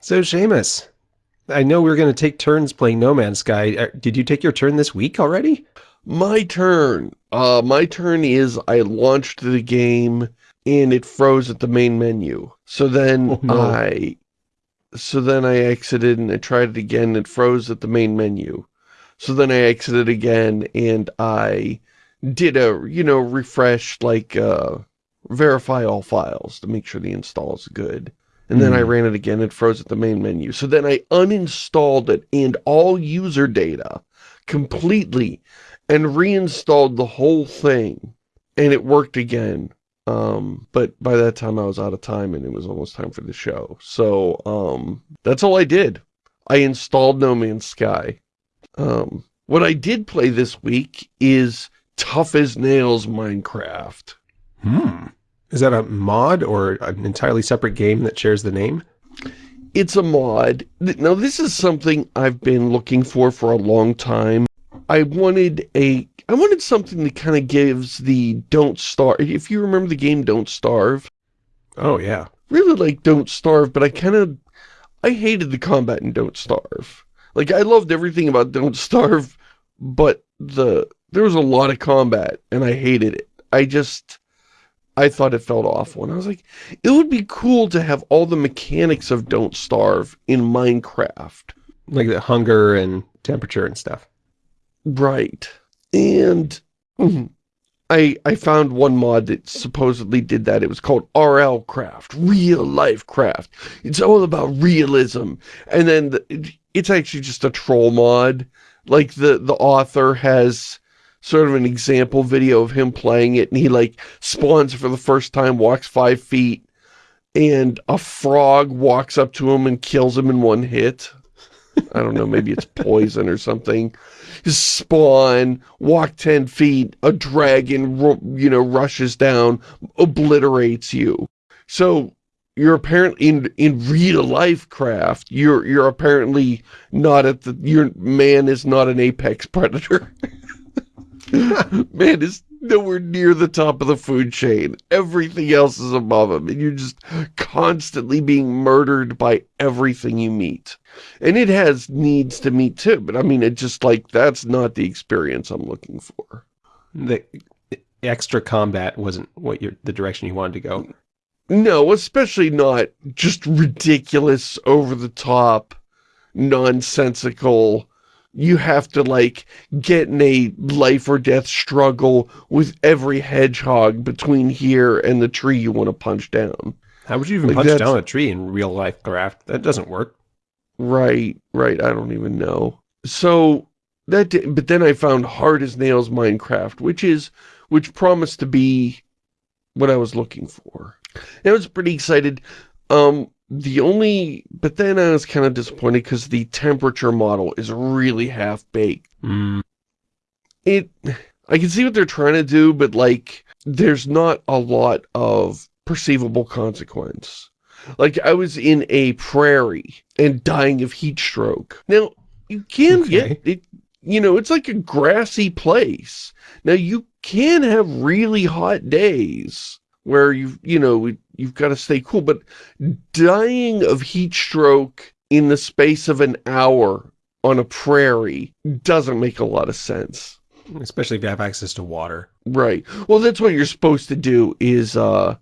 So, Shamus, I know we are going to take turns playing No Man's Sky. Uh, did you take your turn this week already? My turn. Uh, my turn is I launched the game and it froze at the main menu. So then oh, no. I, so then I exited and I tried it again. And it froze at the main menu. So then I exited again and I did a, you know, refresh, like, uh, verify all files to make sure the install is good. And then mm. I hmm. ran it again, it froze at the main menu. So then I uninstalled it and all user data completely and reinstalled the whole thing. And it worked again. Um, but by that time I was out of time and it was almost time for the show. So, um, that's all I did. I installed No Man's Sky. Um, what I did play this week is Tough as Nails Minecraft. Hmm. Is that a mod or an entirely separate game that shares the name? It's a mod. Now, this is something I've been looking for for a long time. I wanted a... I wanted something that kind of gives the Don't Starve... If you remember the game Don't Starve. Oh, yeah. Really like Don't Starve, but I kind of... I hated the combat in Don't Starve. Like, I loved everything about Don't Starve, but the there was a lot of combat, and I hated it. I just... I thought it felt awful. And I was like, it would be cool to have all the mechanics of Don't Starve in Minecraft. Like the hunger and temperature and stuff. Right. And I I found one mod that supposedly did that. It was called RL Craft, Real Life Craft. It's all about realism. And then the, it's actually just a troll mod. Like the, the author has sort of an example video of him playing it and he like spawns for the first time, walks five feet, and a frog walks up to him and kills him in one hit. I don't know, maybe it's poison or something. Spawn, walk 10 feet, a dragon, you know, rushes down, obliterates you. So, you're apparently in in real life craft you're you're apparently not at the your man is not an apex predator Man is nowhere near the top of the food chain. Everything else is above him, and you're just constantly being murdered by everything you meet. And it has needs to meet too, but I mean, it just like, that's not the experience I'm looking for. The extra combat wasn't what you're, the direction you wanted to go. No, especially not just ridiculous, over-the-top, nonsensical you have to like get in a life or death struggle with every hedgehog between here and the tree you want to punch down. How would you even like punch down a tree in real life craft? That doesn't work. Right, right. I don't even know. So that, did, but then I found Hard as Nails Minecraft, which is, which promised to be what I was looking for. And I was pretty excited. Um, the only, but then I was kind of disappointed because the temperature model is really half-baked. Mm. It, I can see what they're trying to do, but like, there's not a lot of perceivable consequence. Like, I was in a prairie and dying of heat stroke. Now, you can okay. get it, you know, it's like a grassy place. Now, you can have really hot days where you you know, you've got to stay cool. But dying of heat stroke in the space of an hour on a prairie doesn't make a lot of sense. Especially if you have access to water. Right. Well, that's what you're supposed to do is, uh,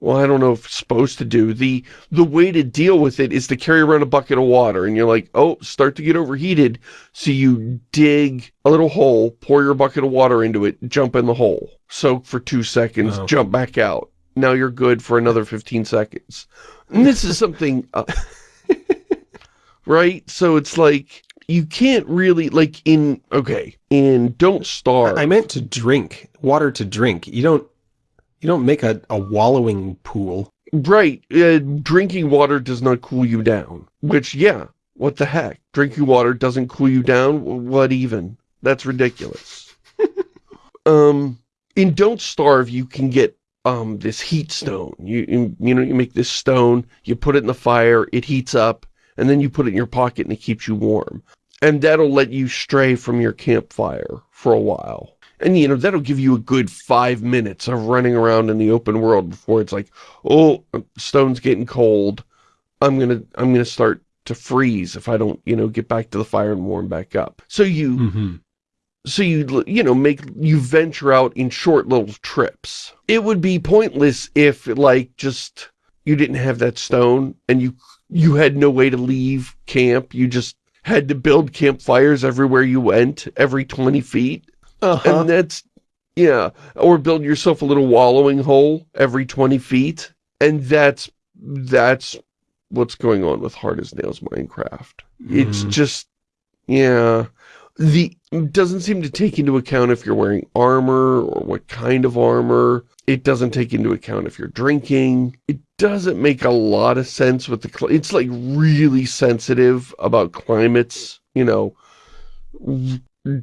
well, I don't know if supposed to do. The the way to deal with it is to carry around a bucket of water. And you're like, oh, start to get overheated. So you dig a little hole, pour your bucket of water into it, jump in the hole. Soak for two seconds, oh. jump back out. Now you're good for another 15 seconds. And this is something... Uh, right? So it's like, you can't really, like in, okay, in Don't Starve... I meant to drink, water to drink. You don't you don't make a, a wallowing pool. Right. Uh, drinking water does not cool you down. Which, yeah, what the heck? Drinking water doesn't cool you down? What even? That's ridiculous. um, in Don't Starve, you can get um, this heat stone. You, you, you know, you make this stone, you put it in the fire, it heats up, and then you put it in your pocket and it keeps you warm. And that'll let you stray from your campfire for a while. And, you know, that'll give you a good five minutes of running around in the open world before it's like, oh, stone's getting cold. I'm gonna, I'm gonna start to freeze if I don't, you know, get back to the fire and warm back up. So you, Mm -hmm. so you, you know, make, you venture out in short little trips. It would be pointless if, like, just, you didn't have that stone and you, you had no way to leave camp. You just had to build campfires everywhere you went, every 20 feet. Uh -huh. And that's, yeah, or build yourself a little wallowing hole every 20 feet. And that's, that's what's going on with Hard as Nails Minecraft. It's Mm. just, yeah, the, doesn't seem to take into account if you're wearing armor or what kind of armor. It doesn't take into account if you're drinking. It doesn't make a lot of sense with the, it's like really sensitive about climates, you know,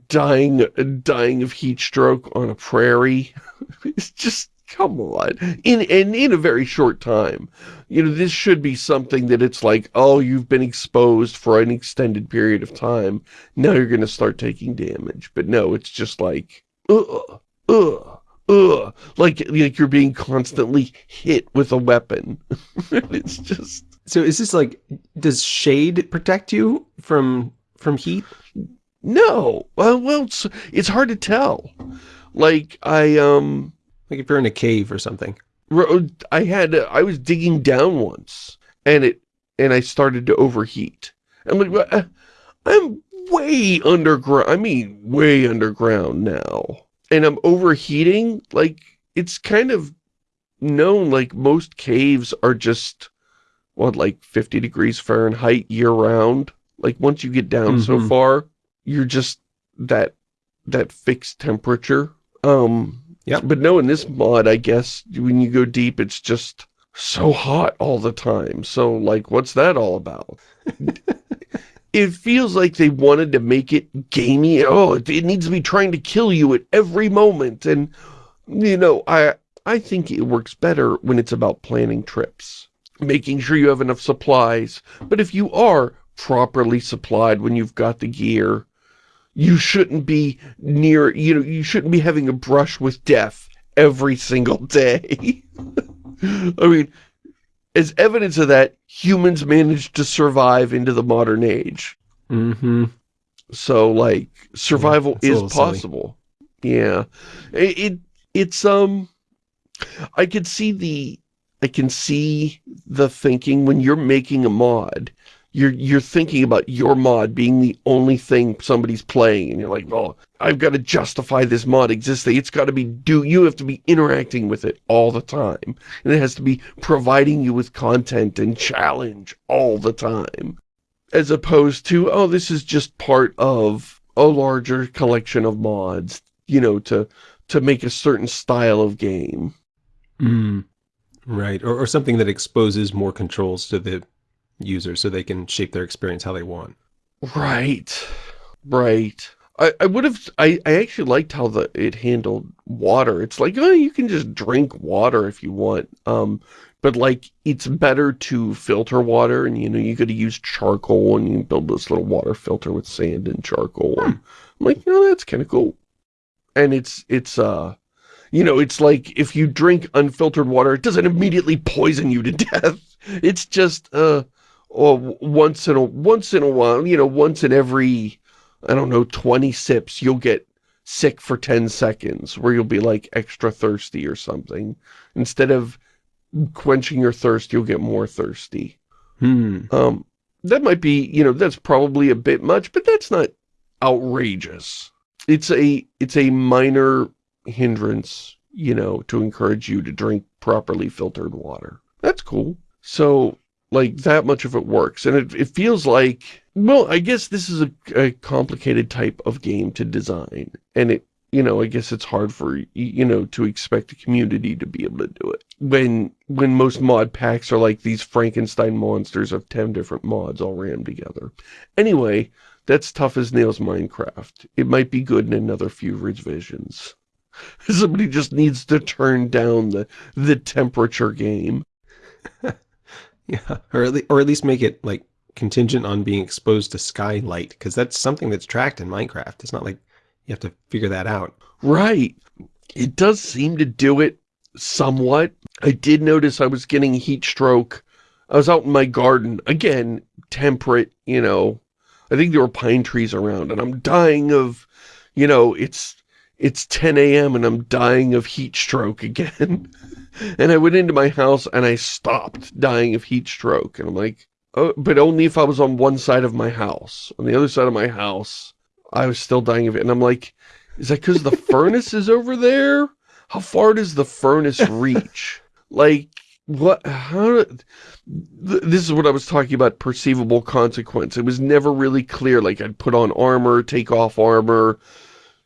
dying, dying of heat stroke on a prairie. it's just, come on. In, and in a very short time. You know, this should be something that it's like, oh, you've been exposed for an extended period of time. Now you're going to start taking damage. But no, it's just like, ugh, ugh, ugh. Like, like you're being constantly hit with a weapon. it's just... So is this like, does shade protect you from from heat? No. Well, well, it's, it's hard to tell. Like, I, um... Like if you're in a cave or something. I had, I was digging down once, and it, and I started to overheat. I'm like, uh, I'm way underground, I mean, way underground now. And I'm overheating, like, it's kind of known, like, most caves are just, what, like 50 degrees Fahrenheit year-round? Like, once you get down so Mhm. far, you're just that, that fixed temperature. Um, Yep. but no, in this mod, I guess, when you go deep, it's just so hot all the time. So, like, what's that all about? it feels like they wanted to make it gamey. Oh, it, it needs to be trying to kill you at every moment. And, you know, I, I think it works better when it's about planning trips. Making sure you have enough supplies. But if you are properly supplied when you've got the gear, you shouldn't be near, you know, you shouldn't be having a brush with death every single day. I mean, as evidence of that, humans managed to survive into the modern age. Mm-hmm. So, like, survival Yeah, is little silly. possible. Yeah. It, it, it's, um, I could see the, I can see the thinking when you're making a mod, you're, you're thinking about your mod being the only thing somebody's playing, and you're like, well, I've got to justify this mod existing. It's got to be, do, you have to be interacting with it all the time. And it has to be providing you with content and challenge all the time. As opposed to, oh, this is just part of a larger collection of mods, you know, to, to make a certain style of game. Mm. Right. Or, or something that exposes more controls to the user so they can shape their experience how they want. Right. Right. I, I would have, I, I actually liked how the it handled water. It's like, oh, you can just drink water if you want. Um, but like, it's better to filter water and, you know, you got to use charcoal and you build this little water filter with sand and charcoal. And I'm like, you know, that's kind of cool. And it's, it's, uh, you know, it's like if you drink unfiltered water, it doesn't immediately poison you to death. It's just, uh, or once in a once in a while, you know, once in every, I don't know, 20 sips, you'll get sick for 10 seconds, where you'll be like extra thirsty or something. Instead of quenching your thirst, you'll get more thirsty. Hmm. Um, that might be, you know, that's probably a bit much, but that's not outrageous. It's a, it's a minor hindrance, you know, to encourage you to drink properly filtered water. That's cool. So, like, that much of it works. And it, it feels like, well, I guess this is a, a complicated type of game to design. And it, you know, I guess it's hard for, you know, to expect a community to be able to do it. When, when most mod packs are like these Frankenstein monsters of 10 different mods all rammed together. Anyway, that's tough as nails Minecraft. It might be good in another few revisions. Somebody just needs to turn down the, the temperature game. Yeah. Or at, le- or at least make it like contingent on being exposed to skylight because that's something that's tracked in Minecraft. It's not like you have to figure that out. Right. It does seem to do it somewhat. I did notice I was getting heat stroke I was out in my garden, again, temperate, you know, I think there were pine trees around, and I'm dying of, you know, it's, it's 10 a.m. and I'm dying of heat stroke again. and I went into my house and I stopped dying of heat stroke. And I'm like, oh, but only if I was on one side of my house. On the other side of my house, I was still dying of it. And I'm like, is that because the furnace is over there? How far does the furnace reach? Like, what, how, th this is what I was talking about, perceivable consequence. It was never really clear, like I'd put on armor, take off armor,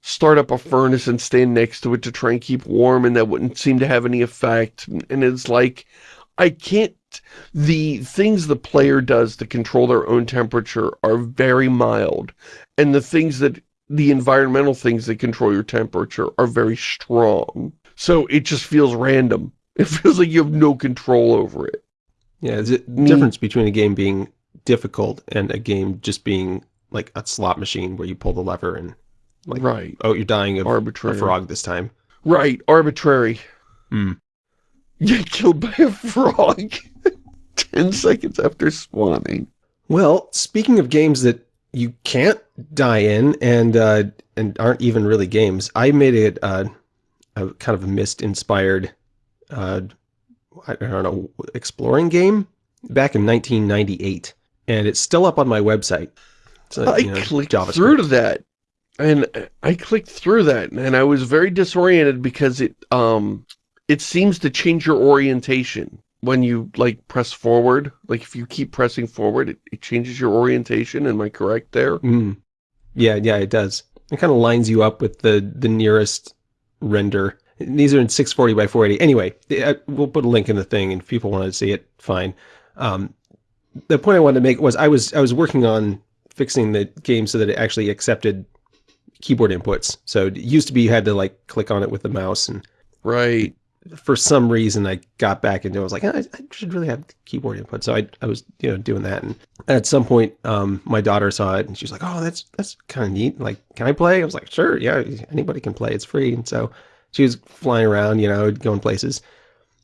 start up a furnace and stand next to it to try and keep warm, and that wouldn't seem to have any effect. And it's like, I can't, the things the player does to control their own temperature are very mild, and the things that, the environmental things that control your temperature are very strong. So it just feels random. It feels like you have no control over it. Yeah, there's a difference between a game being difficult and a game just being like a slot machine where you pull the lever and like, right. oh, you're dying of arbitrary. a frog this time. Right, arbitrary. Hmm. You get killed by a frog 10 seconds after spawning. Well, speaking of games that you can't die in and uh, and aren't even really games, I made it uh, a kind of a Myst-inspired uh, I don't know, exploring game back in 1998. And it's still up on my website. So, I you know, clicked JavaScript. through to that. And I clicked through that and I was very disoriented because it um it seems to change your orientation when you like press forward. Like if you keep pressing forward, it, it changes your orientation. Am I correct there? Mm. Yeah, yeah, it does. It kind of lines you up with the the nearest render these are in 640 by 480. Anyway, uh, we'll put a link in the thing, and if people want to see it, fine. Um, the point I wanted to make was I was I was working on fixing the game so that it actually accepted keyboard inputs. So it used to be you had to like click on it with the mouse, and right. For some reason, I got back into. it. I was like, I, I should really have keyboard input. So I I was you know doing that, and at some point, um, my daughter saw it, and she was like, Oh, that's that's kind of neat. Like, can I play? I was like, Sure, yeah, anybody can play. It's free, and so she was flying around, you know, going places.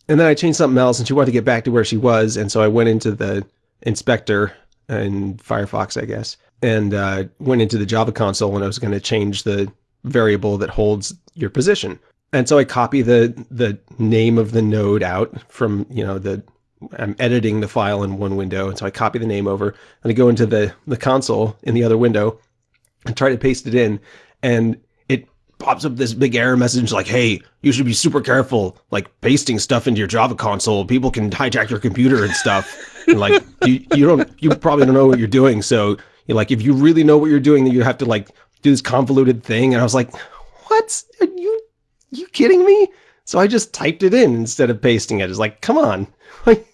And then I changed something else and she wanted to get back to where she was. And so I went into the inspector in Firefox, I guess, and uh, went into the Java console and I was going to change the variable that holds your position. And so I copy the the name of the node out from, you know, the I'm editing the file in one window. And so I copy the name over and I go into the, the console in the other window and try to paste it in. And it pops up this big error message like, hey, you should be super careful, like pasting stuff into your Java console. People can hijack your computer and stuff. and like, you, you don't, you probably don't know what you're doing. So you're like, if you really know what you're doing, then you have to like do this convoluted thing. And I was like, what? Are you, you kidding me? So I just typed it in instead of pasting it. It's like, come on. Like,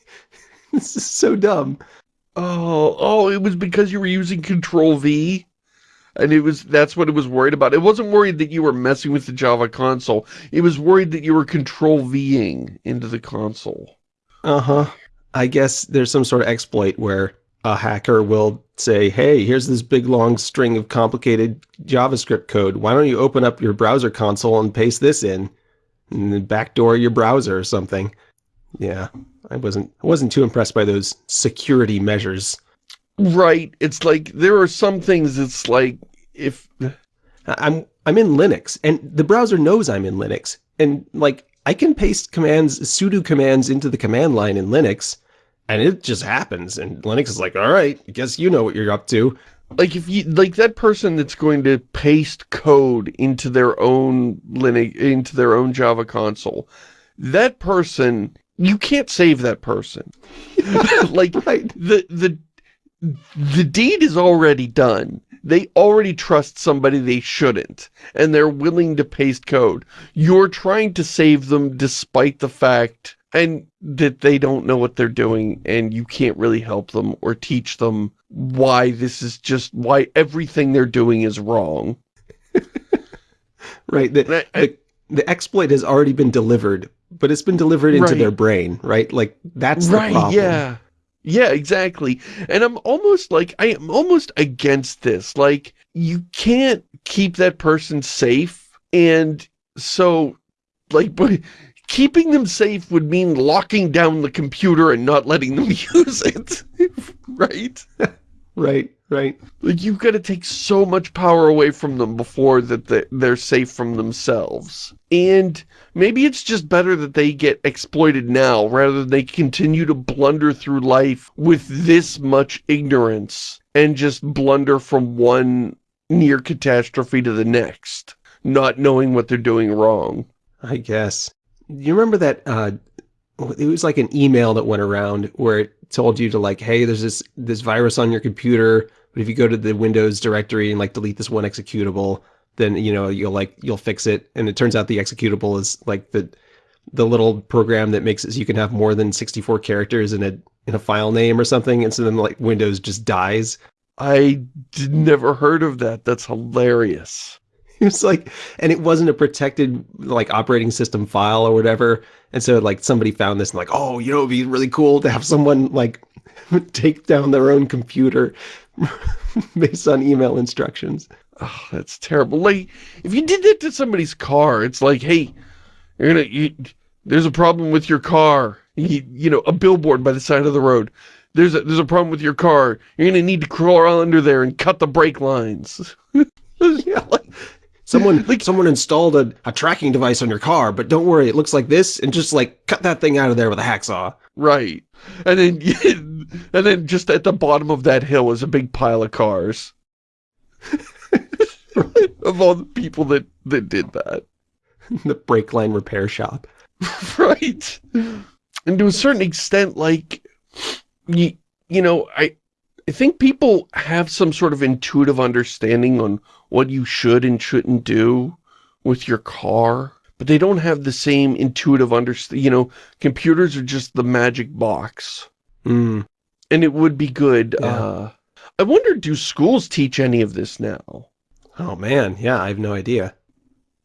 this is so dumb. Oh, oh, it was because you were using Control V? And it was that's what it was worried about. It wasn't worried that you were messing with the Java console. It was worried that you were control V-ing into the console. Uh-huh. I guess there's some sort of exploit where a hacker will say, hey, here's this big long string of complicated JavaScript code. Why don't you open up your browser console and paste this in? And then backdoor your browser or something. Yeah, I wasn't I wasn't too impressed by those security measures. Right. It's like, there are some things it's like, if... I'm, I'm in Linux, and the browser knows I'm in Linux. And, like, I can paste commands, sudo commands into the command line in Linux, and it just happens. And Linux is like, all right, I guess you know what you're up to. Like, if you, like, that person that's going to paste code into their own Linux, into their own Java console, that person, you can't save that person. like, right. the, the the deed is already done. They already trust somebody they shouldn't, and they're willing to paste code. You're trying to save them despite the fact and that they don't know what they're doing, and you can't really help them or teach them why this is just, why everything they're doing is wrong. right. The, I, the, the, exploit has already been delivered, but it's been delivered into right. their brain, right? Like, that's the right, problem. yeah. Yeah, exactly. And I'm almost like, I am almost against this. Like, you can't keep that person safe. And so, like, but keeping them safe would mean locking down the computer and not letting them use it, right? Right, right. Like, you've got to take so much power away from them before that they're safe from themselves. And maybe it's just better that they get exploited now rather than they continue to blunder through life with this much ignorance and just blunder from one near catastrophe to the next, not knowing what they're doing wrong. I guess. You remember that, uh, it was like an email that went around where it told you to like, hey, there's this, this virus on your computer, but if you go to the Windows directory and like delete this one executable, then, you know, you'll like, you'll fix it. And it turns out the executable is like the, the little program that makes it so you can have more than 64 characters in a, in a file name or something. And so then like Windows just dies. I never heard of that. That's hilarious. Was like, and it wasn't a protected like operating system file or whatever. And so like somebody found this and like, oh, you know, it'd be really cool to have someone like take down their own computer based on email instructions. Oh, that's terrible. Like, if you did that to somebody's car, it's like, hey, you're gonna, you, there's a problem with your car. You, you know, a billboard by the side of the road. There's a, there's a problem with your car. You're gonna need to crawl under there and cut the brake lines. yeah, like, Someone like someone installed a, a tracking device on your car, but don't worry, it looks like this, and just like cut that thing out of there with a hacksaw. Right. And then and then just at the bottom of that hill is a big pile of cars. of all the people that, that did that. the brake line repair shop. right. And to a certain extent, like, you, you know, I, I think people have some sort of intuitive understanding on what you should and shouldn't do with your car, but they don't have the same intuitive understanding. You know, computers are just the magic box. Mm. And it would be good. Yeah. Uh, I wonder, do schools teach any of this now? Oh man, yeah, I have no idea.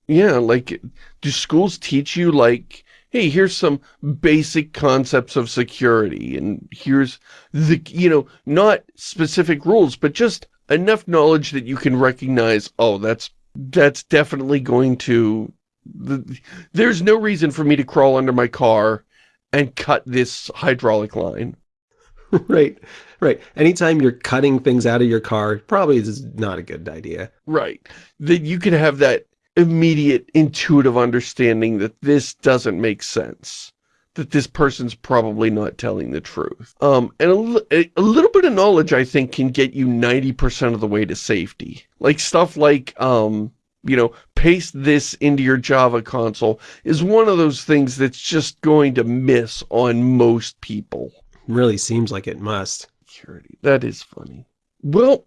Yeah, like, do schools teach you, like, hey, here's some basic concepts of security, and here's the, you know, not specific rules, but just enough knowledge that you can recognize, oh, that's, that's definitely going to, the, there's no reason for me to crawl under my car and cut this hydraulic line. right, right. Anytime you're cutting things out of your car, probably is not a good idea. Right. That you can have that immediate intuitive understanding that this doesn't make sense that this person's probably not telling the truth. Um, and a, a, little bit of knowledge, I think, can get you 90% of the way to safety. Like stuff like, um, you know, paste this into your Java console is one of those things that's just going to miss on most people. Really seems like it must. Security. That is funny. Well,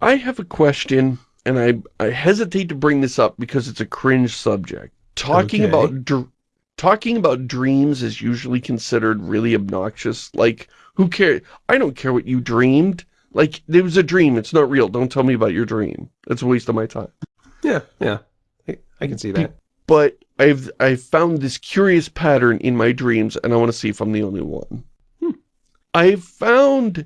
I have a question and I, I hesitate to bring this up because it's a cringe subject. Talking okay. about talking about dreams is usually considered really obnoxious. Like, who cares? I don't care what you dreamed. Like, it was a dream. It's not real. Don't tell me about your dream. It's a waste of my time. Yeah, yeah. I, I can see that. But I've I've found this curious pattern in my dreams, and I want to see if I'm the only one. Hmm. I've found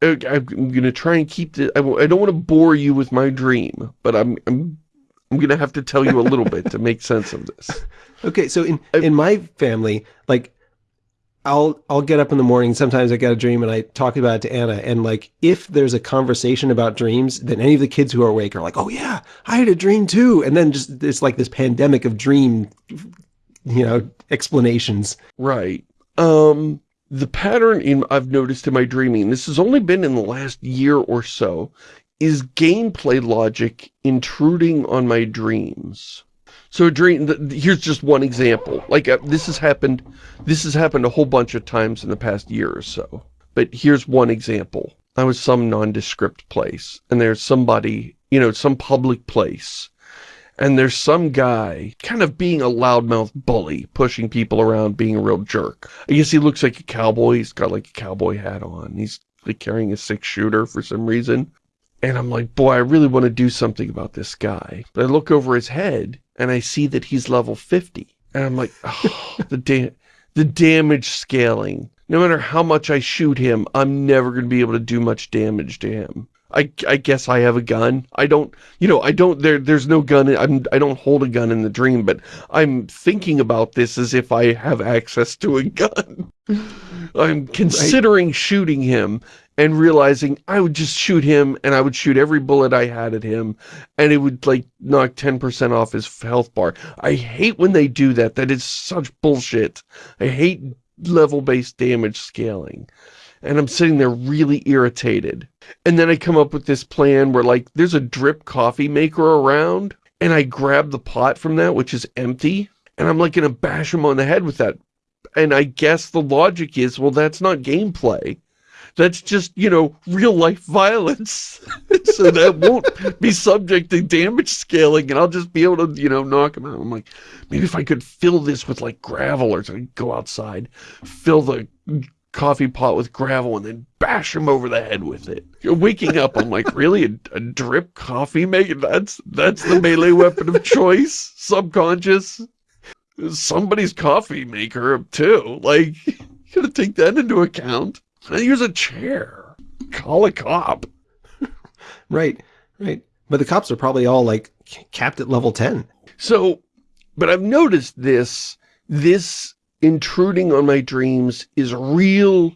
I'm going to try and keep this, I, I don't want to bore you with my dream, but I'm, I'm, I'm going to have to tell you a little bit to make sense of this. Okay, so in, I, in my family, like, I'll, I'll get up in the morning, sometimes I get a dream and I talk about it to Anna, and like, if there's a conversation about dreams, then any of the kids who are awake are like, oh yeah, I had a dream too, and then just, it's like this pandemic of dream, you know, explanations. Right. Um, the pattern in I've noticed in my dreaming, this has only been in the last year or so, is gameplay logic intruding on my dreams. So a dream, here's just one example. Like uh, this has happened, this has happened a whole bunch of times in the past year or so. But here's one example. I was some nondescript place and there's somebody, you know, some public place and there's some guy kind of being a loudmouth bully, pushing people around, being a real jerk. I guess he looks like a cowboy. He's got like a cowboy hat on. He's like carrying a six shooter for some reason. And I'm like, boy, I really want to do something about this guy. But I look over his head and I see that he's level 50. And I'm like, oh, the, da the damage scaling no matter how much I shoot him, I'm never going to be able to do much damage to him. I, I guess I have a gun. I don't, you know, I don't, there, there's no gun, I'm, I don't hold a gun in the dream, but I'm thinking about this as if I have access to a gun. I'm considering right. shooting him and realizing I would just shoot him and I would shoot every bullet I had at him and it would like knock 10% off his health bar. I hate when they do that. That is such bullshit. I hate level-based damage scaling. And I'm sitting there really irritated. And then I come up with this plan where like there's a drip coffee maker around and I grab the pot from that, which is empty, and I'm like gonna bash him on the head with that. And I guess the logic is, well, that's not gameplay. That's just, you know, real life violence. so that won't be subject to damage scaling and I'll just be able to, you know, knock him out. I'm like, maybe if I could fill this with like gravel or something, go outside, fill the coffee pot with gravel and then bash him over the head with it. You're waking up, I'm like, really? A, a drip coffee maker? That's, that's the melee weapon of choice? Subconscious? Somebody's coffee maker, too. Like, you gotta take that into account. Use a chair. Call a cop. right, right. But the cops are probably all, like, capped at level 10. So, but I've noticed this, this intruding on my dreams is real,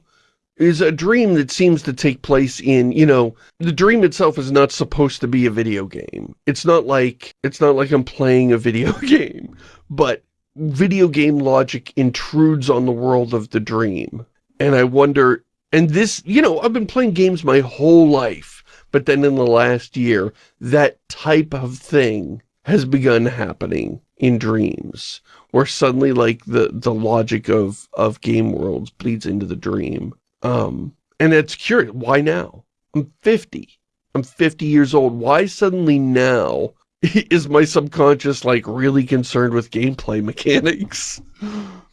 is a dream that seems to take place in, you know, the dream itself is not supposed to be a video game. It's not like, it's not like I'm playing a video game, but video game logic intrudes on the world of the dream. And I wonder, and this, you know, I've been playing games my whole life, but then in the last year, that type of thing has begun happening in dreams where suddenly like the the logic of of game worlds bleeds into the dream. Um and it's curious why now? I'm 50 i'm 50 years old. Why suddenly now is my subconscious like really concerned with gameplay mechanics?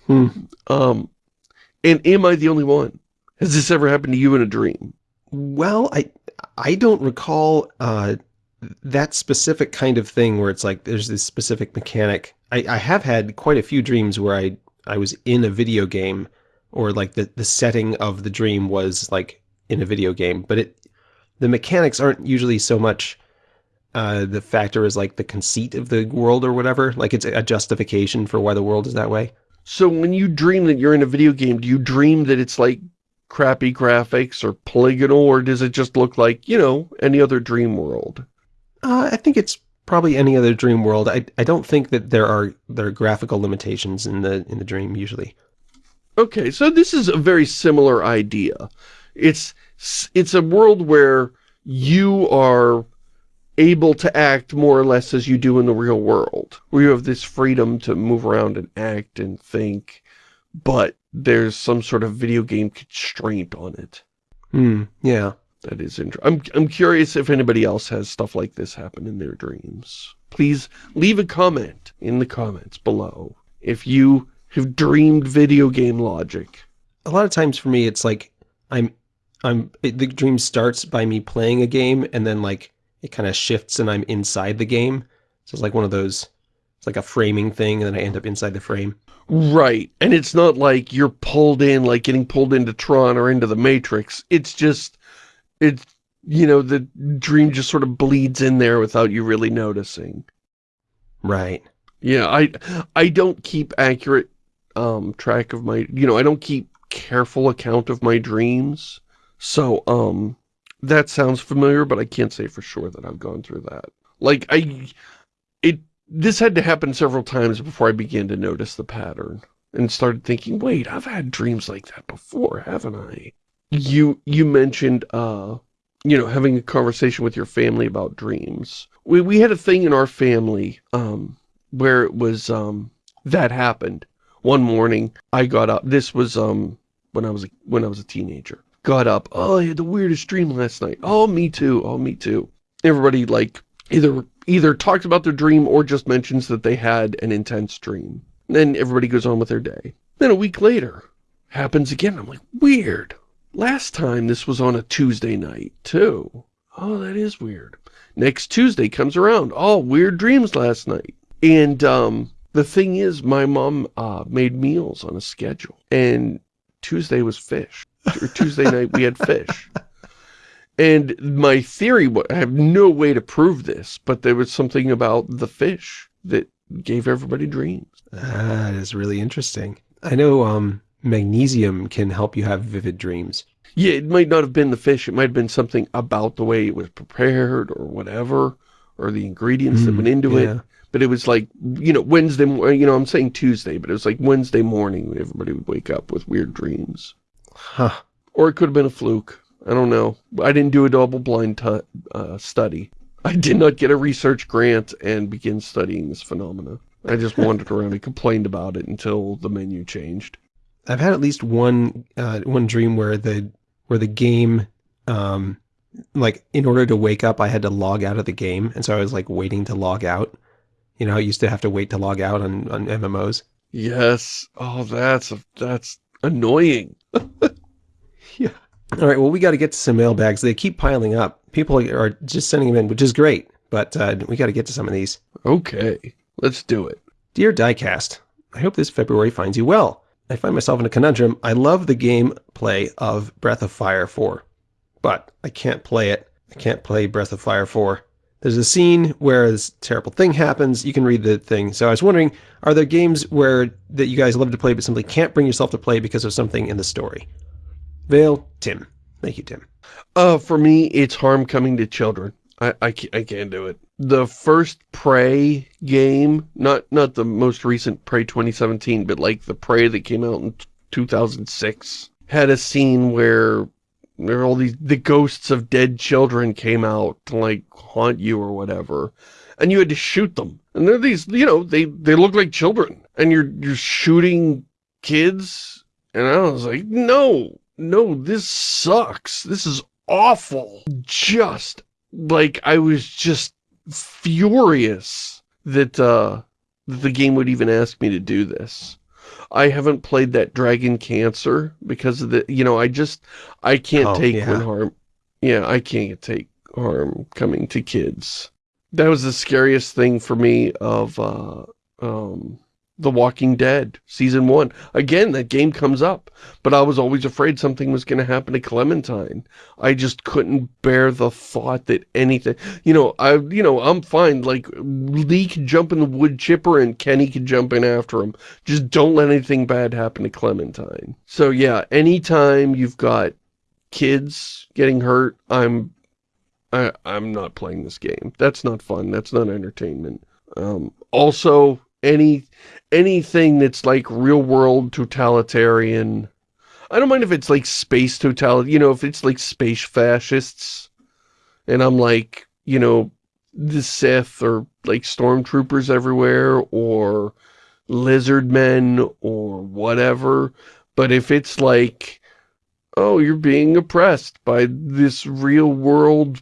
Hmm. um and am i the only one? Has this ever happened to you in a dream? Well i i don't recall uh that specific kind of thing where it's like there's this specific mechanic. I, I have had quite a few dreams where I, I was in a video game or like the, the setting of the dream was like in a video game, but it the mechanics aren't usually so much uh, the factor is like the conceit of the world or whatever. Like it's a justification for why the world is that way. So when you dream that you're in a video game, do you dream that it's like crappy graphics or polygonal, or does it just look like, you know, any other dream world? Uh, I think it's probably any other dream world. I, I don't think that there are there are graphical limitations in the in the dream usually. Okay, so this is a very similar idea. It's it's a world where you are able to act more or less as you do in the real world, where you have this freedom to move around and act and think, but there's some sort of video game constraint on it. Hmm, yeah. That is interesting. I'm, I'm curious if anybody else has stuff like this happen in their dreams. Please leave a comment in the comments below if you have dreamed video game logic. A lot of times for me, it's like I'm, I'm, it, the dream starts by me playing a game and then like it kind of shifts and I'm inside the game. So it's like one of those, it's like a framing thing and then I end up inside the frame. Right. And it's not like you're pulled in, like getting pulled into Tron or into the Matrix. It's just it's, you know, the dream just sort of bleeds in there without you really noticing. Right. Yeah, I, I don't keep accurate um, track of my, you know, I don't keep careful account of my dreams. So, um, that sounds familiar, but I can't say for sure that I've gone through that. Like, I, it, this had to happen several times before I began to notice the pattern and started thinking, wait, I've had dreams like that before, haven't I? You you mentioned uh you know having a conversation with your family about dreams. We we had a thing in our family um where it was um that happened. One morning i got up this was um when i was a, when i was a teenager. Got up oh i had the weirdest dream last night. Oh me too. Oh me too. Everybody like either either talks about their dream or just mentions that they had an intense dream. Then everybody goes on with their day. Then a week later happens again. I'm like weird Last time this was on a Tuesday night, too. Oh, that is weird. Next Tuesday comes around. Oh, weird dreams last night. And um, the thing is, my mom uh, made meals on a schedule. And Tuesday was fish. Or Tuesday night we had fish. And my theory, I have no way to prove this, but there was something about the fish that gave everybody dreams. That is really interesting. I know um, magnesium can help you have vivid dreams. Yeah, it might not have been the fish. It might have been something about the way it was prepared or whatever, or the ingredients mm, that went into yeah. it. But it was like, you know, Wednesday, you know, I'm saying Tuesday, but it was like Wednesday morning when everybody would wake up with weird dreams. Huh. Or it could have been a fluke. I don't know. I didn't do a double-blind uh, study. I did not get a research grant and begin studying this phenomena. I just wandered around and complained about it until the menu changed. I've had at least one uh, one dream where the where the game, um, like in order to wake up, I had to log out of the game, and so I was like waiting to log out. You know, I used to have to wait to log out on on MMOs. Yes. Oh, that's a, that's annoying. yeah. All right. Well, we got to get to some mailbags. They keep piling up. People are just sending them in, which is great. But uh, we got to get to some of these. Okay. Let's do it. Dear Diecast, I hope this February finds you well. I find myself in a conundrum. I love the gameplay of Breath of Fire 4, but I can't play it. I can't play Breath of Fire 4. There's a scene where this terrible thing happens. You can read the thing. So I was wondering, are there games where that you guys love to play but simply can't bring yourself to play because of something in the story? Vale, Tim. Thank you, Tim. Uh, for me, it's harm coming to children. I, I, I can't do it. The first Prey game, not not the most recent Prey 2017, but like the Prey that came out in 2006, had a scene where there all these the ghosts of dead children came out to like haunt you or whatever, and you had to shoot them. And they're these, you know, they they look like children, and you're you're shooting kids, and I was like, no, no, this sucks. This is awful. Just like I was just furious that uh, the game would even ask me to do this. I haven't played that Dragon Cancer because of the, you know, I just, I can't oh, take yeah. when harm, yeah, I can't take harm coming to kids. That was the scariest thing for me of, uh, um, the Walking Dead, Season 1. Again, that game comes up, but I was always afraid something was going to happen to Clementine. I just couldn't bear the thought that anything... You know, I, you know, I'm fine. Like, Lee can jump in the wood chipper and Kenny can jump in after him. Just don't let anything bad happen to Clementine. So, yeah, anytime you've got kids getting hurt, I'm... I, I'm not playing this game. That's not fun. That's not entertainment. Um, also, any anything that's like real world totalitarian. I don't mind if it's like space totalitarian, you know, if it's like space fascists and I'm like, you know, the Sith or like stormtroopers everywhere or lizard men or whatever. But if it's like, oh, you're being oppressed by this real world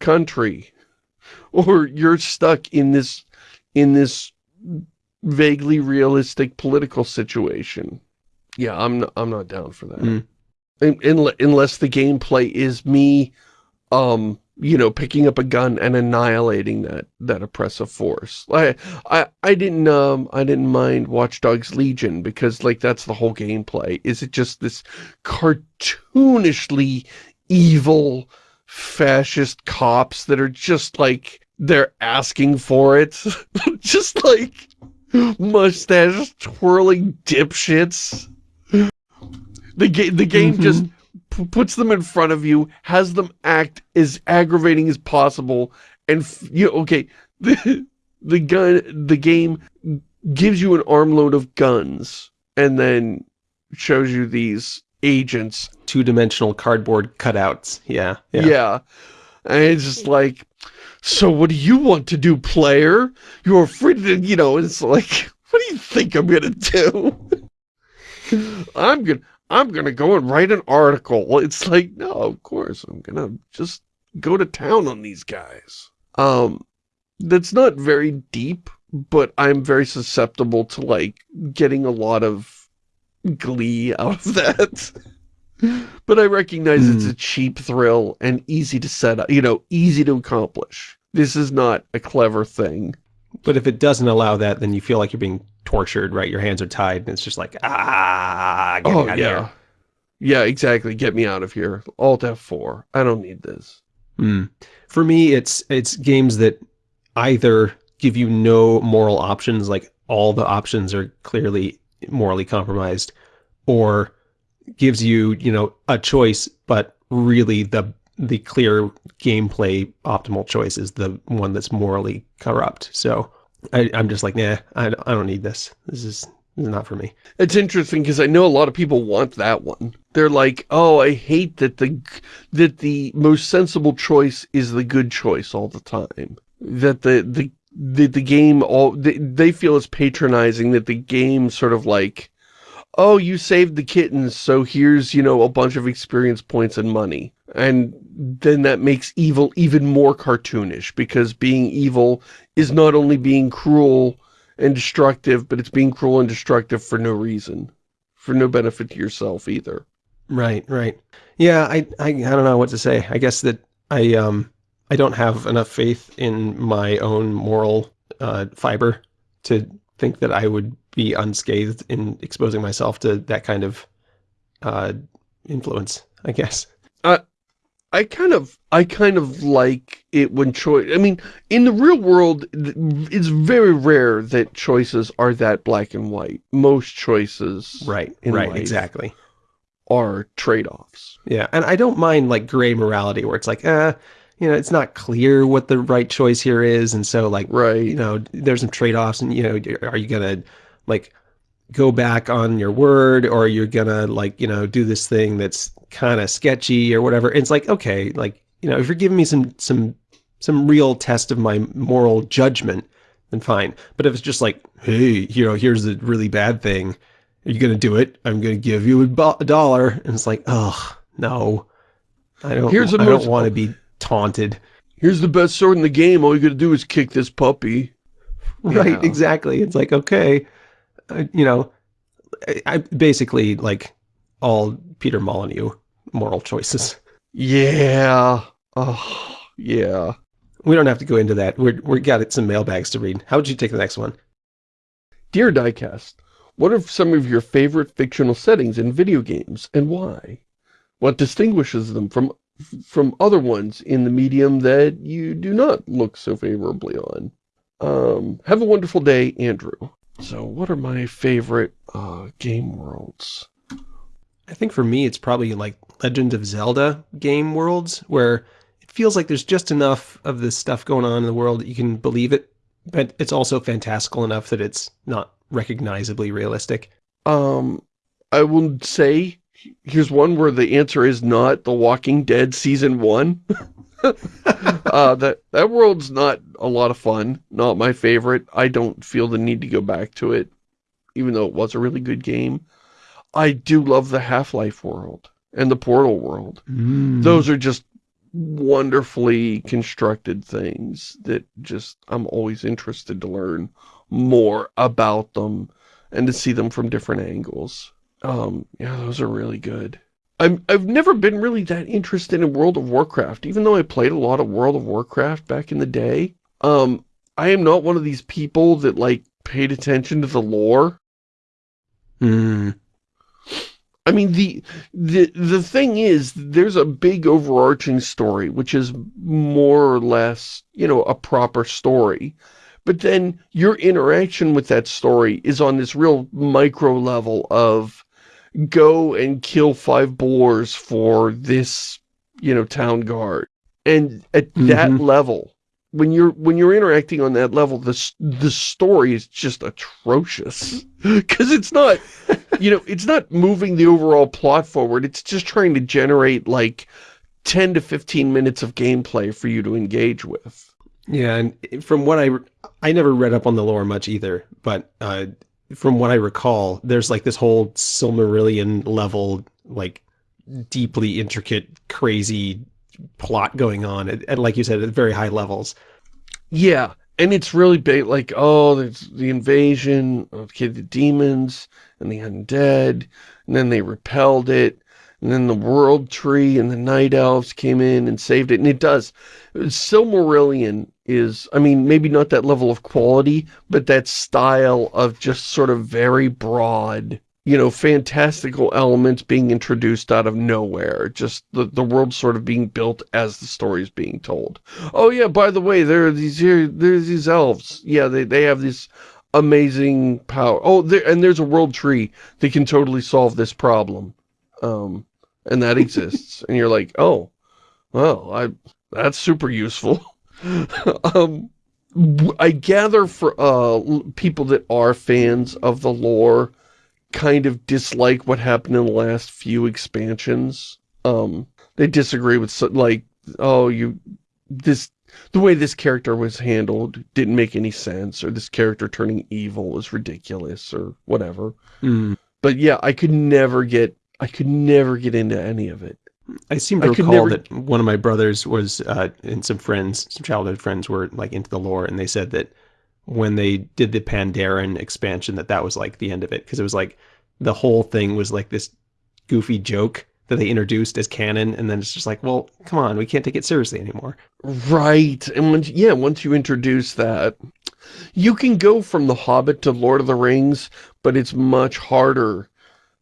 country or you're stuck in this in this vaguely realistic political situation. Yeah, I'm not, I'm not down for that. Mm. In, in, unless the gameplay is me, um, you know, picking up a gun and annihilating that that oppressive force. I I I didn't um I didn't mind Watch Dogs Legion because like that's the whole gameplay. Is it just this cartoonishly evil fascist cops that are just like they're asking for it. just like mustache twirling dipshits. The, ga the game mm -hmm. just puts them in front of you, has them act as aggravating as possible, and you okay, the, the gun, the game gives you an armload of guns, and then shows you these agents. Two-dimensional cardboard cutouts, yeah, yeah. Yeah, and it's just like, so what do you want to do, player? You're free to, you know, it's like, what do you think I'm gonna do? I'm gonna, I'm gonna go and write an article. It's like, no, of course, I'm gonna just go to town on these guys. Um, that's not very deep, but I'm very susceptible to, like, getting a lot of glee out of that. but I recognize mm. it's hmm. a cheap thrill and easy to set up, you know, easy to accomplish. This is not a clever thing. But if it doesn't allow that, then you feel like you're being tortured, right? Your hands are tied, and it's just like ah, get Oh, me out of yeah. here. Yeah, exactly. Get me out of here. Alt F4. I don't need this. Mm. For me, it's it's games that either give you no moral options, like all the options are clearly morally compromised, or gives you you know a choice, but really the the clear gameplay optimal choice is the one that's morally corrupt. So I, I'm just like, nah, I, I don't need this. This is this is not for me. It's interesting because I know a lot of people want that one. They're like, oh, I hate that the that the most sensible choice is the good choice all the time. That the the that the game all they, they feel it's patronizing that the game sort of like, oh, you saved the kittens, so here's you know a bunch of experience points and money, and then that makes evil even more cartoonish because being evil is not only being cruel and destructive, but it's being cruel and destructive for no reason. For no benefit to yourself either. Right, right. Yeah, I, I, I don't know what to say. I guess that I, um, I don't have enough faith in my own moral uh, fiber to think that I would be unscathed in exposing myself to that kind of uh, influence. I guess. I kind of, I kind of like it when choice, I mean, in the real world, it's very rare that choices are that black and white. Most choices Right, right, exactly. are trade-offs. Yeah, and I don't mind like gray morality where it's like, uh, you know, it's not clear what the right choice here is, and so like, Right. you know, there's some trade-offs, and you know, are you gonna like go back on your word, or you're gonna like, you know, do this thing that's kind of sketchy or whatever? It's like, okay, like, you know, if you're giving me some some some real test of my moral judgment, then fine. But if it's just like, hey, you know, here's a really bad thing, are you gonna do it? I'm gonna give you a, a dollar, and it's like, oh no, I don't. Here's the I don't want to be taunted. Here's the best sword in the game. All you gotta do is kick this puppy. Right, Yeah. exactly. It's like, okay, uh, you know, I, I basically like all Peter Molyneux moral choices. Yeah. Oh, yeah. We don't have to go into that. We're we got some mailbags to read. How would you take the next one? Dear Diecast, what are some of your favorite fictional settings in video games and why? What distinguishes them from from other ones in the medium that you do not look so favorably on? Um, have a wonderful day, Andrew. So what are my favorite uh, game worlds? I think for me, it's probably like Legend of Zelda game worlds, where it feels like there's just enough of this stuff going on in the world that you can believe it, but it's also fantastical enough that it's not recognizably realistic. Um, I will say, here's one where the answer is not The Walking Dead Season 1. uh, that, that world's not a lot of fun. Not my favorite. I don't feel the need to go back to it, even though it was a really good game. I do love the Half-Life world and the Portal world. Those are just wonderfully constructed things that just, I'm always interested to learn more about them and to see them from different angles. Um, yeah, those are really good. I'm, I've never been really that interested in World of Warcraft, even though I played a lot of World of Warcraft back in the day. Um, I am not one of these people that, like, paid attention to the lore. Mm. I mean, the, the, the thing is, there's a big overarching story, which is more or less, you know, a proper story. But then your interaction with that story is on this real micro level of go and kill five boars for this, you know, town guard. And at that Mhm. level, when you're when you're interacting on that level, the the story is just atrocious because it's not, you know, it's not moving the overall plot forward. It's just trying to generate like ten to fifteen minutes of gameplay for you to engage with. Yeah, and from what I I never read up on the lore much either, but uh, from what I recall, there's like this whole Silmarillion level, like deeply intricate, crazy plot going on, and, and like you said, at very high levels. Yeah, and it's really big, like, oh, there's the invasion of okay, the demons and the undead, and then they repelled it, and then the world tree and the night elves came in and saved it, and it does. Silmarillion is, I mean, maybe not that level of quality, but that style of just sort of very broad, you know, fantastical elements being introduced out of nowhere. Just the, the world sort of being built as the story is being told. Oh yeah, by the way, there are these here, there's these elves. Yeah, they, they have this amazing power. Oh, there, and there's a world tree that can totally solve this problem. Um, and that exists. and you're like, oh, well, I, that's super useful. um, I gather for uh, people that are fans of the lore kind of dislike what happened in the last few expansions. Um, they disagree with, like, oh, you, this, the way this character was handled didn't make any sense, or this character turning evil was ridiculous, or whatever. Mm. But yeah, I could never get, I could never get into any of it. I seem to I recall never- that one of my brothers was, uh, and some friends, some childhood friends were like into the lore, and they said that when they did the Pandaren expansion, that that was like the end of it because it was like the whole thing was like this goofy joke that they introduced as canon, and then it's just like, well, come on, we can't take it seriously anymore. Right, and once, yeah, once you introduce that, you can go from The Hobbit to Lord of the Rings, but it's much harder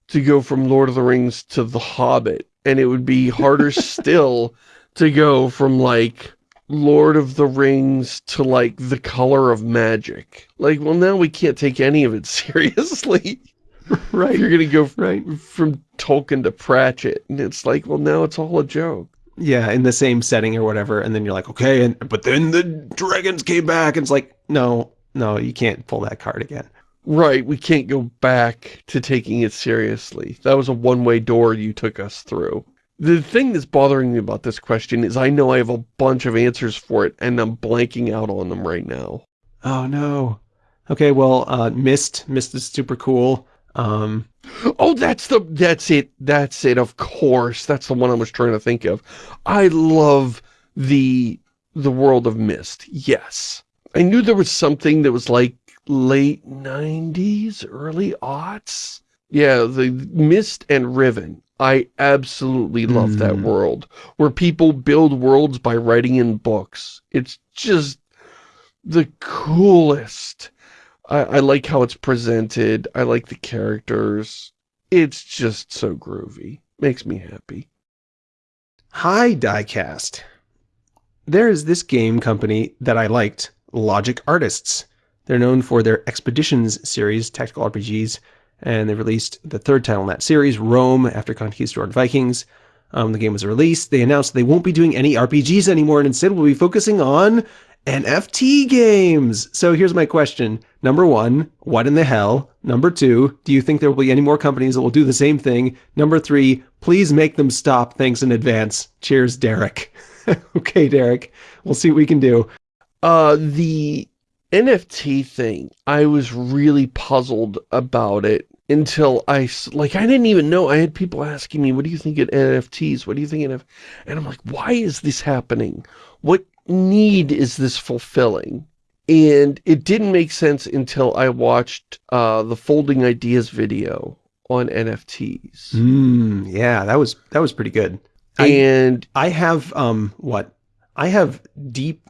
to go from Lord of the Rings to The Hobbit, and it would be harder still to go from, like, Lord of the Rings to, like, The Color of Magic. Like, well, now we can't take any of it seriously. right, You're gonna go right. from Tolkien to Pratchett, and it's like, well, now it's all a joke. Yeah, in the same setting or whatever, and then you're like, okay, and but then the dragons came back, and it's like, no, no, you can't pull that card again. Right, we can't go back to taking it seriously. That was a one-way door you took us through. The thing that's bothering me about this question is I know I have a bunch of answers for it, and I'm blanking out on them right now. Oh no. Okay, well, uh, Myst, Myst is super cool. Um, Oh, that's the, that's it, that's it, of course. That's the one I was trying to think of. I love the, the world of Myst, yes. I knew there was something that was like late 90s, early aughts. Yeah, the Myst and Riven. I absolutely love that Mm. world, where people build worlds by writing in books. It's just the coolest. I, I like how it's presented. I like the characters. It's just so groovy. Makes me happy. hi, Diecast. There is this game company that I liked, Logic Artists. They're known for their Expeditions series, tactical RPGs, and they released the third title in that series, Rome, after Conquistador Vikings. Um, the game was released. They announced they won't be doing any RPGs anymore and instead will be focusing on NFT games. So here's my question. Number one, what in the hell? Number two, do you think there will be any more companies that will do the same thing? Number three, please make them stop. Thanks in advance. Cheers, Derek. okay, Derek. We'll see what we can do. Uh, the NFT thing, I was really puzzled about it until I, like, I didn't even know. I had people asking me, what do you think of NFTs? What do you think of, and I'm like, why is this happening? What need is this fulfilling? And it didn't make sense until I watched uh, the Folding Ideas video on NFTs. Hmm. yeah, that was that was pretty good. I- and I have um what? I have deep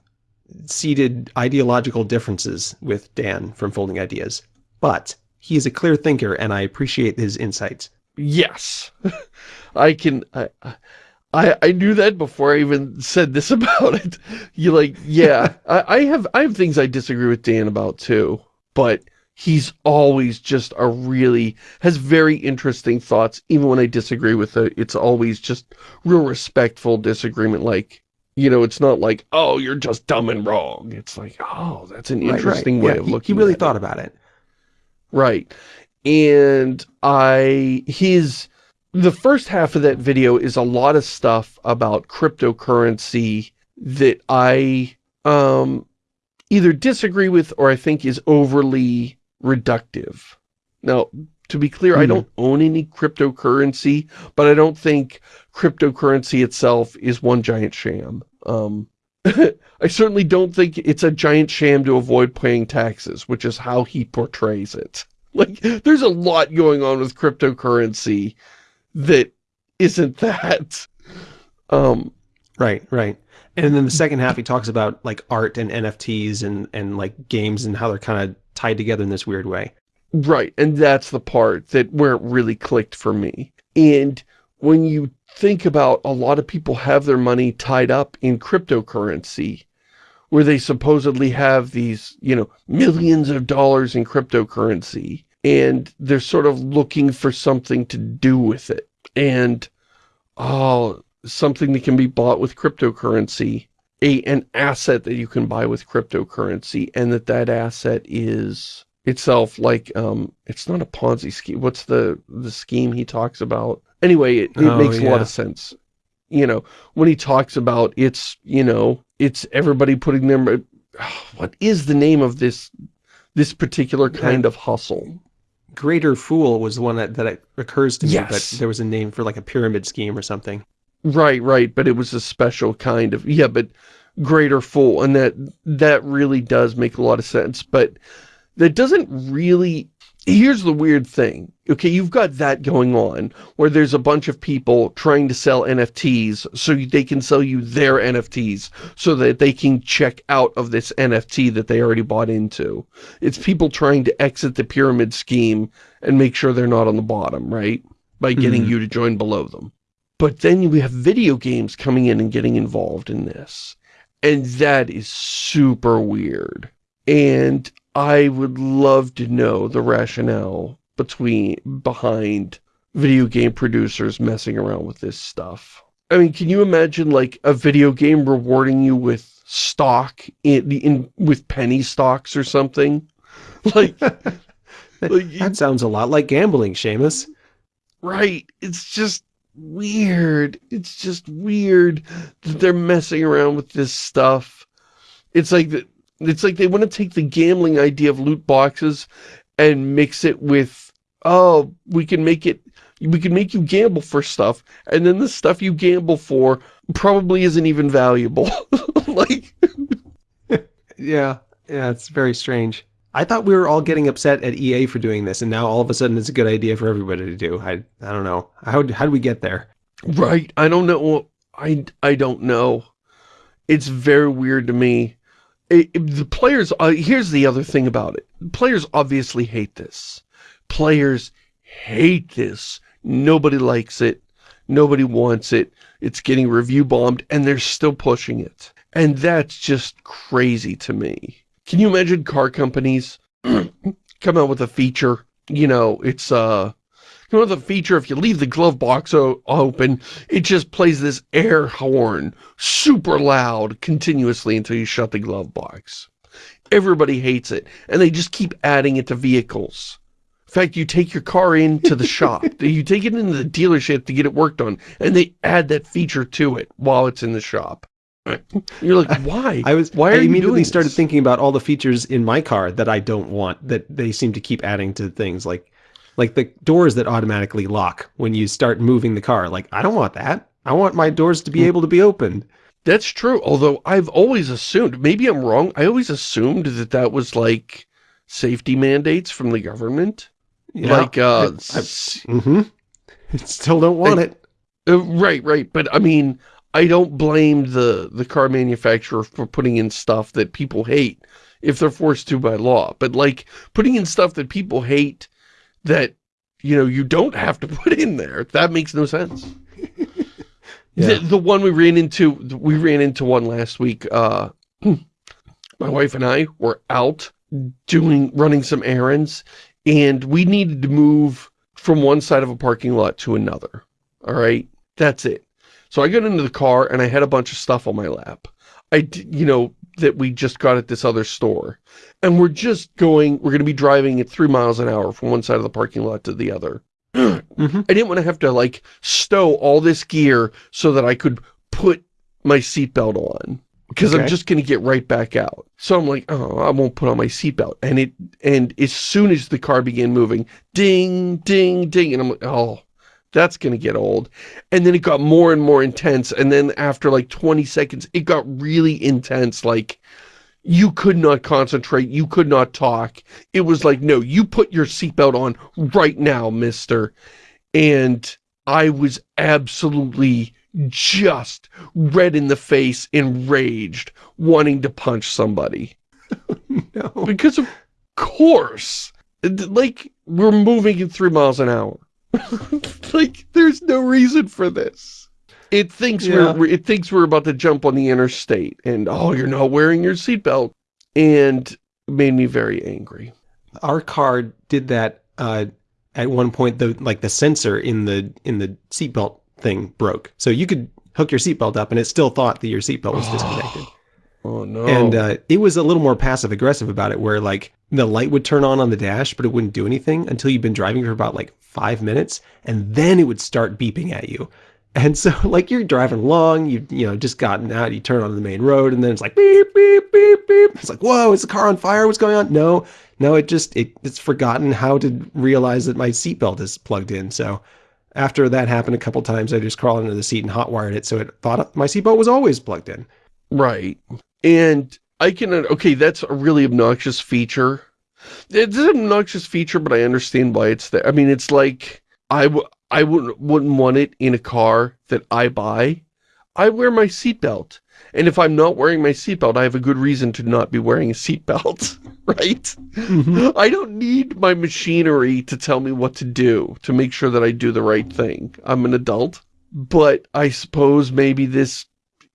seated ideological differences with Dan from Folding Ideas, but he is a clear thinker and I appreciate his insights. Yes, I can. I, I I knew that before I even said this about it. You like, yeah. I, I have I have things I disagree with Dan about too, but he's always just a really has very interesting thoughts. Even when I disagree with it, it's always just real respectful disagreement. Like, you know, it's not like, oh, you're just dumb and wrong. It's like, oh, that's an Right, right. interesting way Yeah, of he- looking. He really at thought it. about it. Right. And I, his, the first half of that video is a lot of stuff about cryptocurrency that I, um, either disagree with or I think is overly reductive. Now, to be clear, I Mhm. don't own any cryptocurrency, but I don't think cryptocurrency itself is one giant sham. Um, I certainly don't think it's a giant sham to avoid paying taxes, which is how he portrays it. Like, there's a lot going on with cryptocurrency that isn't that. Um, Right, right. And then the second half, he talks about like art and NFTs and, and like games and how they're kind of tied together in this weird way. Right, and that's the part that where it really clicked for me. And when you think about a lot of people have their money tied up in cryptocurrency, where they supposedly have these, you know, millions of dollars in cryptocurrency, and they're sort of looking for something to do with it. And, oh, something that can be bought with cryptocurrency, a an asset that you can buy with cryptocurrency, and that that asset is itself like, um, it's not a Ponzi scheme. What's the, the scheme he talks about? Anyway, it, it Oh, makes a lot of sense. You know, when he talks about it's, you know, it's everybody putting their, what is the name of this, this particular kind of hustle? Greater Fool was the one that, that occurs to me, Yes. but there was a name for like a pyramid scheme or something. Right, right, but it was a special kind of, yeah, but greater fool, and that, that really does make a lot of sense, but that doesn't really, here's the weird thing, okay, you've got that going on, where there's a bunch of people trying to sell NFTs so they can sell you their NFTs so that they can check out of this NFT that they already bought into. It's people trying to exit the pyramid scheme and make sure they're not on the bottom, right? By getting Mhm. you to join below them. But then we have video games coming in and getting involved in this. And that is super weird. And I would love to know the rationale between behind video game producers messing around with this stuff. I mean, can you imagine like a video game rewarding you with stock in, in with penny stocks or something? Like, like That sounds a lot like gambling, Shamus. Right. It's just weird. It's just weird that they're messing around with this stuff. It's like the, it's like they want to take the gambling idea of loot boxes and mix it with, oh, we can make it, we can make you gamble for stuff, and then the stuff you gamble for probably isn't even valuable. like, Yeah, yeah, it's very strange. I thought we were all getting upset at EA for doing this, and now all of a sudden it's a good idea for everybody to do. I I don't know. How how do we get there? Right. I don't know. I, I don't know. It's very weird to me. It, the players, uh, here's the other thing about it. Players obviously hate this. Players hate this. Nobody likes it. Nobody wants it. It's getting review bombed and they're still pushing it. And that's just crazy to me. Can you imagine car companies come out with a feature? You know, it's, uh, you know the feature, if you leave the glove box open, it just plays this air horn, super loud, continuously until you shut the glove box. Everybody hates it, and they just keep adding it to vehicles. In fact, you take your car into the shop, you take it into the dealership to get it worked on, and they add that feature to it while it's in the shop. You're like, why? I was Why I are you immediately started thinking about all the features in my car that I don't want that they seem to keep adding to things like like the doors that automatically lock when you start moving the car. Like I don't want that. I want my doors to be Hmm. able to be opened. That's true, although I've always assumed, maybe I'm wrong, I always assumed that that was like safety mandates from the government. Yeah. like, uh, I- I- s- Mm-hmm. Still don't want I- it. uh, right, right, but I mean, I don't blame the, the car manufacturer for putting in stuff that people hate if they're forced to by law, but like, putting in stuff that people hate that, you know, you don't have to put in there, that makes no sense. Yeah. The, the one we ran into, we ran into one last week. Uh, my wife and I were out doing, running some errands, and we needed to move from one side of a parking lot to another. All right, that's it. So I got into the car and I had a bunch of stuff on my lap. I, you know, that we just got at this other store, and we're just going. We're going to be driving at three miles an hour from one side of the parking lot to the other. Mhm. I didn't want to have to like stow all this gear so that I could put my seatbelt on because I'm just going to get right back out. So I'm like, oh, I won't put on my seatbelt. And it, and as soon as the car began moving, ding, ding, ding. And I'm like, oh, that's going to get old. And then it got more and more intense. And then after like 20 seconds, it got really intense. Like you could not concentrate. You could not talk. It was like, no, you put your seatbelt on right now, mister. And I was absolutely just red in the face, enraged, wanting to punch somebody. no. Because of course, like, we're moving at three miles an hour. like, there's no reason for this. It thinks Yeah. we're it thinks we're about to jump on the interstate, and oh, you're not wearing your seatbelt, and made me very angry. Our car did that uh, at one point. The like the sensor in the in the seatbelt thing broke, so you could hook your seatbelt up, and it still thought that your seatbelt was disconnected. Oh no! And uh, it was a little more passive aggressive about it, where like the light would turn on on the dash, but it wouldn't do anything until you've been driving for about like five minutes, and then it would start beeping at you. And so like you're driving along, you you know just gotten out, you turn onto the main road, and then it's like beep beep beep beep. It's like whoa, is the car on fire? What's going on? No, no, it just it, it's forgotten how to realize that my seatbelt is plugged in. So after that happened a couple times, I just crawled into the seat and hot wired it, so it thought my seatbelt was always plugged in. Right. And I can, uh, okay, that's a really obnoxious feature. It's an obnoxious feature, but I understand why it's there. I mean, it's like, I, w I wouldn't, wouldn't want it in a car that I buy. I wear my seatbelt. And if I'm not wearing my seatbelt, I have a good reason to not be wearing a seatbelt, right? Mm-hmm. I don't need my machinery to tell me what to do, to make sure that I do the right thing. I'm an adult. But I suppose maybe this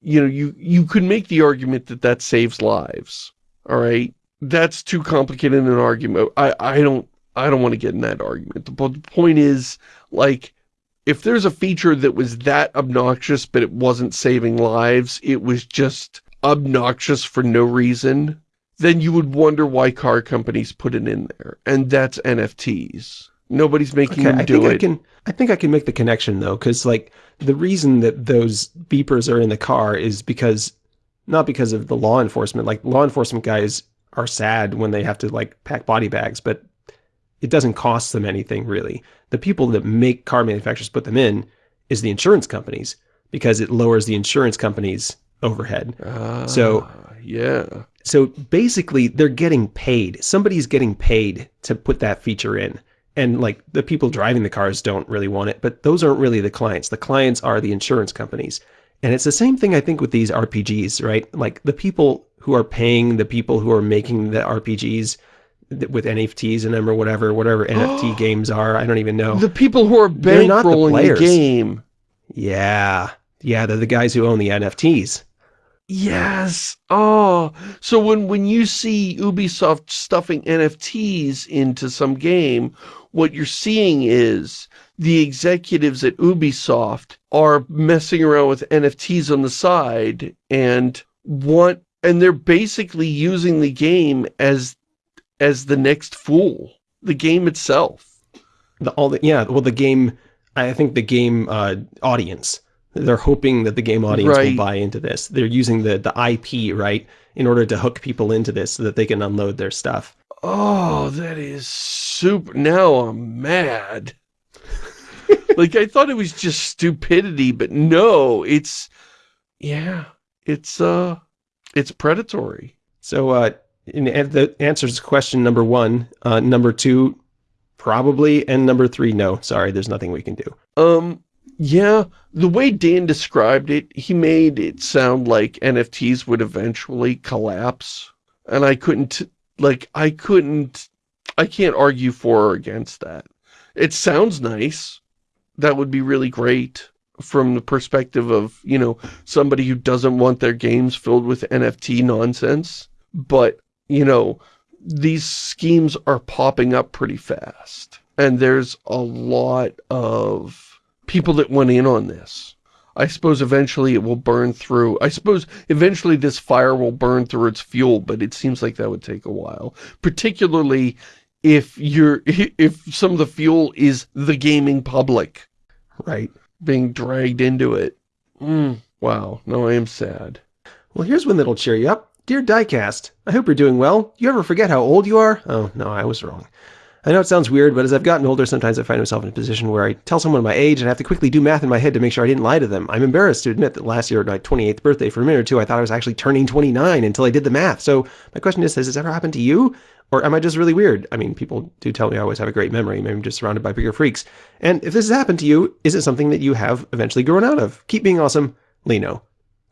you know, you, you could make the argument that that saves lives. All right. That's too complicated an argument. I, I don't, I don't want to get in that argument. The, the point is, like, if there's a feature that was that obnoxious, but it wasn't saving lives, it was just obnoxious for no reason, then you would wonder why car companies put it in there. And that's NFTs. Nobody's making Okay, them I do think it. I can. I think I can make the connection though, because like the reason that those beepers are in the car is because not because of the law enforcement. Like law enforcement guys are sad when they have to like pack body bags, but it doesn't cost them anything really. The people that make car manufacturers put them in is the insurance companies because it lowers the insurance companies' overhead. So- Ah, yeah. So basically, they're getting paid. Somebody's getting paid to put that feature in. And like the people driving the cars don't really want it, but those aren't really the clients. The clients are the insurance companies. And it's the same thing I think with these RPGs, right? Like the people who are paying the people who are making the RPGs with NFTs in them or whatever, whatever NFT games are. I don't even know. The people who are They're the bankrolling the, game. yeah. Yeah, they're the guys who own the NFTs. Yes. Oh, so when, when you see Ubisoft stuffing NFTs into some game, what you're seeing is the executives at Ubisoft are messing around with NFTs on the side and want, and they're basically using the game as, as the next fool, the game itself. the all the yeah well the game i think the game uh audience they're hoping that the game audience Right. will buy into this they're using the the ip right in order to hook people into this so that they can unload their stuff Oh, that is super. Now I'm mad. like, I thought it was just stupidity, but no, it's, yeah, it's, uh, it's predatory. so uh the answers question number one uh number two probably and number three no sorry there's nothing we can do Um, yeah, the way Dan described it, he made it sound like NFTs would eventually collapse. And I couldn't, like, I couldn't, I can't argue for or against that. It sounds nice. That would be really great from the perspective of, you know, somebody who doesn't want their games filled with NFT nonsense. But, you know, these schemes are popping up pretty fast. And there's a lot of people that went in on this. I suppose eventually it will burn through. I suppose eventually this fire will burn through its fuel, but it seems like that would take a while. Particularly if you're, if some of the fuel is the gaming public right being dragged into it. Mm, wow. No, I am sad. well here's one that'll cheer you up dear diecast i hope you're doing well you ever forget how old you are oh no i was wrong I know it sounds weird, but as I've gotten older, sometimes I find myself in a position where I tell someone my age and I have to quickly do math in my head to make sure I didn't lie to them. I'm embarrassed to admit that last year at my 28th birthday, for a minute or two, I thought I was actually turning 29 until I did the math. So my question is, has this ever happened to you? Or am I just really weird? I mean, people do tell me I always have a great memory. Maybe I'm just surrounded by bigger freaks. And if this has happened to you, is it something that you have eventually grown out of? Keep being awesome, Lino.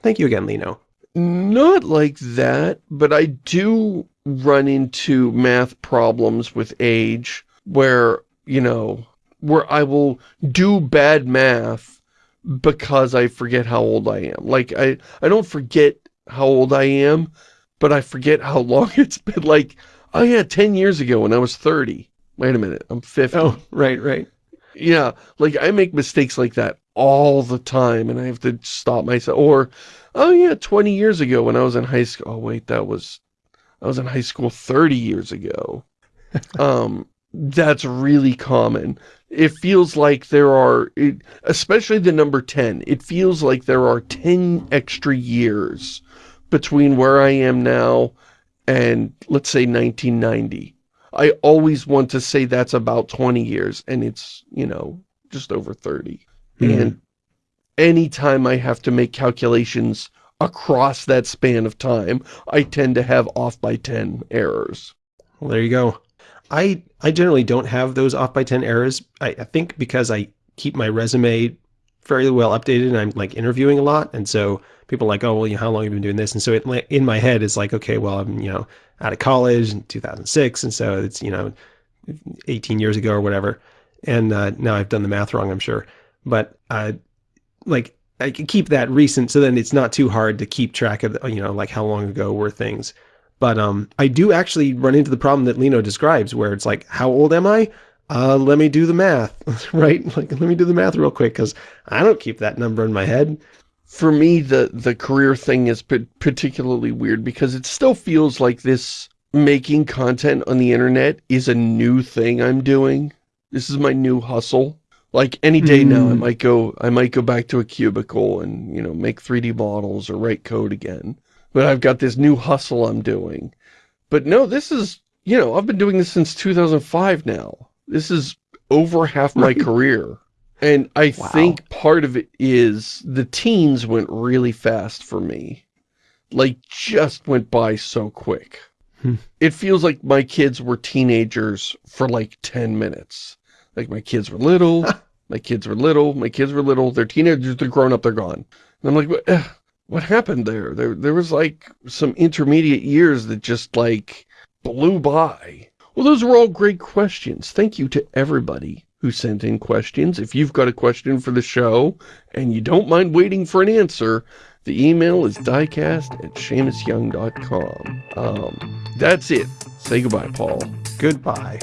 Thank you again, Lino. Not like that, but I do run into math problems with age where, you know, where I will do bad math because I forget how old I am. Like, I, I don't forget how old I am, but I forget how long it's been. Like, oh yeah, 10 years ago when I was 30. Wait a minute, I'm 50. Oh, right, right. Yeah, like I make mistakes like that all the time and I have to stop myself. Or, oh yeah, 20 years ago when I was in high school. Oh wait, that was, I was in high school 30 years ago. um, that's really common. It feels like there are, it, especially the number 10, it feels like there are 10 extra years between where I am now and let's say 1990. I always want to say that's about 20 years and it's, you know, just over 30. Mm. And anytime I have to make calculations across that span of time, I tend to have off by 10 errors. Well, there you go. I, I generally don't have those off by 10 errors. I, I think because I keep my resume fairly well updated and I'm like interviewing a lot. And so people are like, oh, well, you know, how long have you been doing this? And so it, in my head, it's like, okay, well, I'm, you know, out of college in 2006. And so it's, you know, 18 years ago or whatever. And uh, now I've done the math wrong, I'm sure. But uh, like I can keep that recent. So then it's not too hard to keep track of, you know, like how long ago were things. But um, I do actually run into the problem that Lino describes where it's like, how old am I? Uh, let me do the math, right? Like, let me do the math real quick because I don't keep that number in my head for me, the, the career thing is particularly weird because it still feels like this making content on the internet is a new thing I'm doing. This is my new hustle. Like any day mm. now, I hmm. might go, I might go back to a cubicle and, you know, make 3D models or write code again. But I've got this new hustle I'm doing. But no, this is, you know, I've been doing this since 2005 now. This is over half my career. And I wow. think part of it is the teens went really fast for me. Like, just went by so quick. Hmm. It feels like my kids were teenagers for like 10 minutes. Like, my kids were little, my kids were little, my kids were little, they're teenagers, they're grown up, they're gone. And I'm like, what, eh, what happened there? There, there was like some intermediate years that just like blew by. Well, those were all great questions. Thank you to everybody who sent in questions. If you've got a question for the show and you don't mind waiting for an answer, the email is diecast at ShamusYoung.com. Um, that's it. Say goodbye, Paul. Goodbye.